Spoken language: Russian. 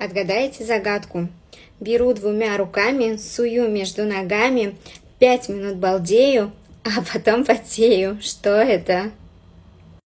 Отгадайте загадку. Беру двумя руками, сую между ногами, пять минут балдею, а потом потею. Что это?